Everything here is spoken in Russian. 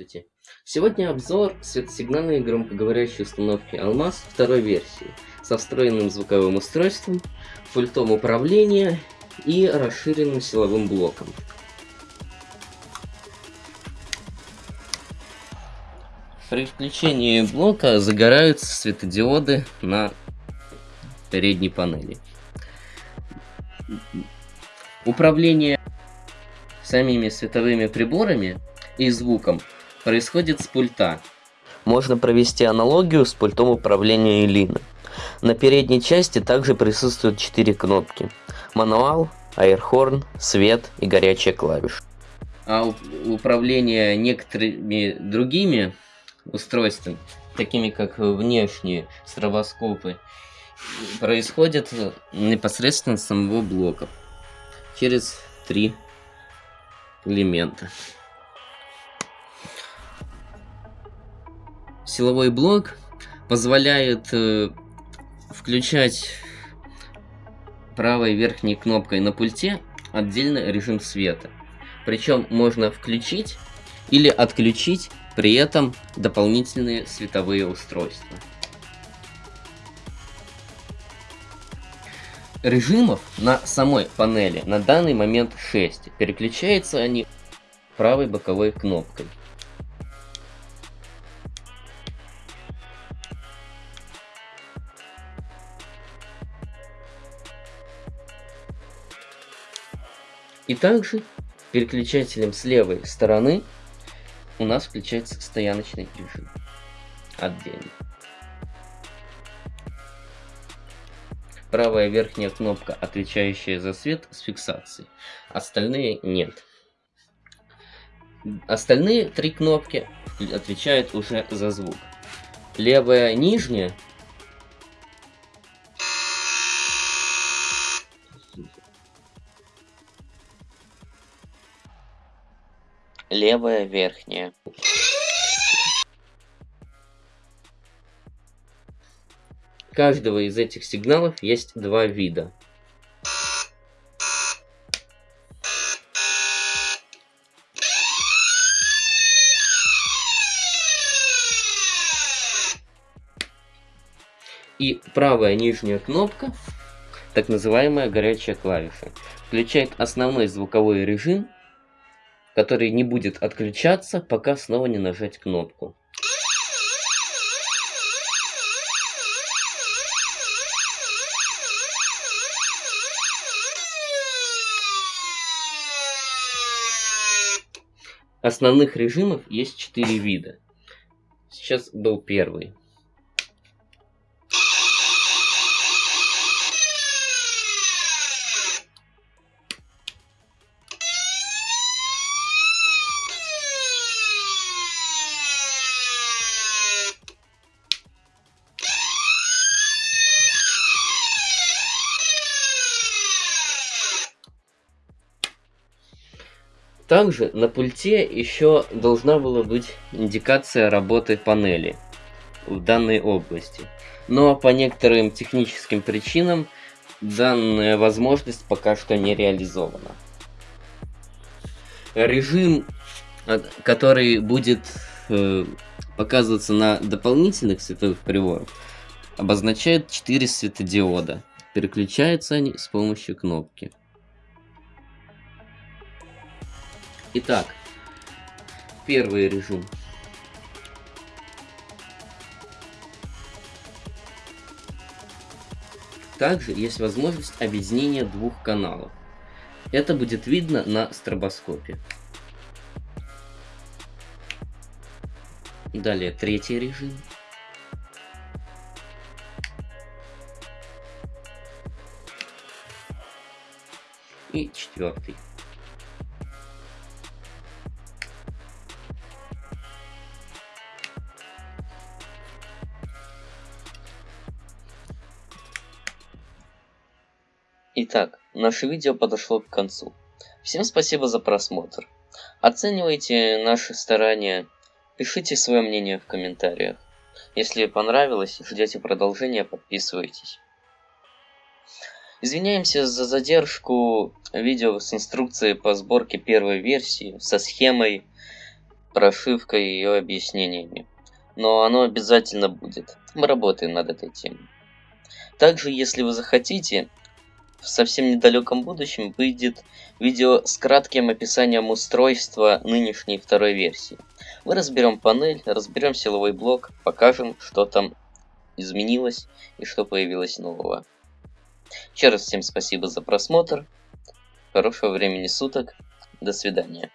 Здравствуйте! Сегодня обзор светосигнальной громкоговорящей установки Алмаз второй версии со встроенным звуковым устройством, пультом управления и расширенным силовым блоком. При включении блока загораются светодиоды на передней панели. Управление самими световыми приборами и звуком происходит с пульта. Можно провести аналогию с пультом управления Элины. На передней части также присутствуют 4 кнопки. Мануал, аэрхорн, свет и горячая клавиша. А управление некоторыми другими устройствами, такими как внешние стробоскопы, происходит непосредственно с самого блока через три элемента. Силовой блок позволяет э, включать правой верхней кнопкой на пульте отдельно режим света. Причем можно включить или отключить при этом дополнительные световые устройства. Режимов на самой панели на данный момент 6. Переключаются они правой боковой кнопкой. И также переключателем с левой стороны у нас включается стояночный режим отдельно. Правая верхняя кнопка, отвечающая за свет с фиксацией. Остальные нет. Остальные три кнопки отвечают уже за звук. Левая нижняя левая верхняя. Каждого из этих сигналов есть два вида. И правая нижняя кнопка, так называемая горячая клавиша, включает основной звуковой режим который не будет отключаться, пока снова не нажать кнопку. Основных режимов есть четыре вида. Сейчас был первый. Также на пульте еще должна была быть индикация работы панели в данной области. Но по некоторым техническим причинам данная возможность пока что не реализована. Режим, который будет э, показываться на дополнительных световых приборах, обозначает 4 светодиода. Переключаются они с помощью кнопки. Итак, первый режим. Также есть возможность объединения двух каналов. Это будет видно на стробоскопе. Далее третий режим. И четвертый. Итак, наше видео подошло к концу. Всем спасибо за просмотр. Оценивайте наши старания, пишите свое мнение в комментариях. Если понравилось, ждете продолжения, подписывайтесь. Извиняемся за задержку видео с инструкцией по сборке первой версии, со схемой прошивкой и ее объяснениями. Но оно обязательно будет. Мы работаем над этой темой. Также, если вы захотите, в совсем недалеком будущем выйдет видео с кратким описанием устройства нынешней второй версии. Мы разберем панель, разберем силовой блок, покажем, что там изменилось и что появилось нового. Еще раз всем спасибо за просмотр. Хорошего времени суток. До свидания.